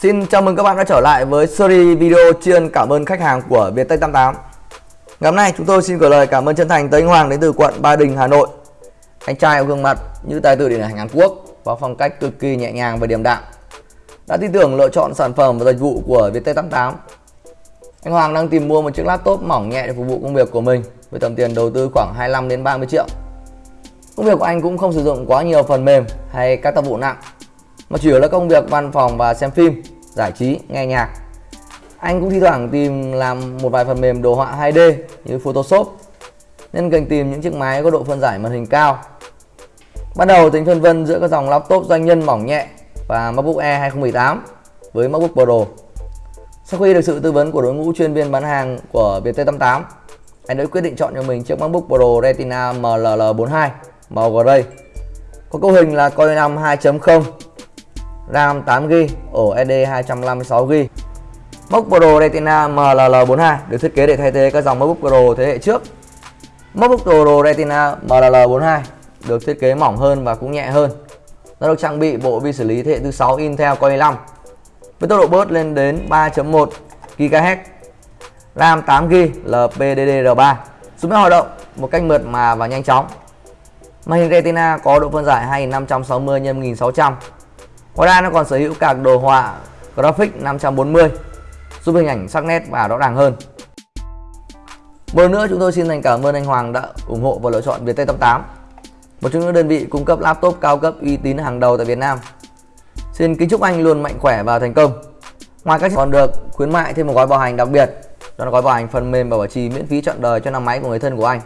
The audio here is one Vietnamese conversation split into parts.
Xin chào mừng các bạn đã trở lại với series video tri ân cảm ơn khách hàng của Viettech 88 Ngày hôm nay chúng tôi xin gửi lời cảm ơn chân thành tới anh Hoàng đến từ quận Ba Đình, Hà Nội. Anh trai có gương mặt như tài tử điện ảnh Hàn Quốc và phong cách cực kỳ nhẹ nhàng và điềm đạm. Đã tin tưởng lựa chọn sản phẩm và dịch vụ của Viettech 88 Anh Hoàng đang tìm mua một chiếc laptop mỏng nhẹ để phục vụ công việc của mình với tầm tiền đầu tư khoảng 25 đến 30 triệu. Công việc của anh cũng không sử dụng quá nhiều phần mềm hay các tác vụ nặng mà chủ yếu là công việc văn phòng và xem phim, giải trí, nghe nhạc. Anh cũng thi thoảng tìm làm một vài phần mềm đồ họa 2D như Photoshop nên cần tìm những chiếc máy có độ phân giải màn hình cao. Ban đầu tính phân vân giữa các dòng laptop doanh nhân mỏng nhẹ và MacBook Air 2018 với MacBook Pro. Sau khi được sự tư vấn của đội ngũ chuyên viên bán hàng của VT88, anh đã quyết định chọn cho mình chiếc MacBook Pro Retina MLL42 màu gray. Có cấu hình là Core i5 2.0 RAM 8GB, ổ SD 256GB. MacBook Pro Retina MLL42 được thiết kế để thay thế các dòng MacBook Pro thế hệ trước. MacBook Pro Retina MLL42 được thiết kế mỏng hơn và cũng nhẹ hơn. Nó được trang bị bộ vi xử lý thế hệ thứ 6 Intel Core i5 với tốc độ bớt lên đến 3.1 GHz. RAM 8GB LPDDR3 giúp hoạt động một cách mượt mà và nhanh chóng. Màn hình Retina có độ phân giải 2560 x 1600 Ngoài ra nó còn sở hữu cả đồ họa Graphics 540 giúp hình ảnh sắc nét và rõ ràng hơn. Một lần nữa chúng tôi xin thành cảm ơn anh Hoàng đã ủng hộ và lựa chọn Viettel 88 một trong những đơn vị cung cấp laptop cao cấp uy tín hàng đầu tại Việt Nam. Xin kính chúc anh luôn mạnh khỏe và thành công. Ngoài các còn được khuyến mại thêm một gói bảo hành đặc biệt, đó là gói bảo hành phần mềm và bảo trì miễn phí trọn đời cho năm máy của người thân của anh.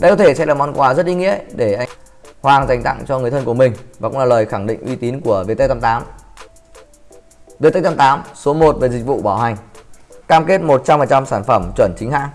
Đây có thể sẽ là món quà rất ý nghĩa để anh Hoàng dành tặng cho người thân của mình và cũng là lời khẳng định uy tín của VT88. VT88 số 1 về dịch vụ bảo hành. Cam kết 100% sản phẩm chuẩn chính hãng.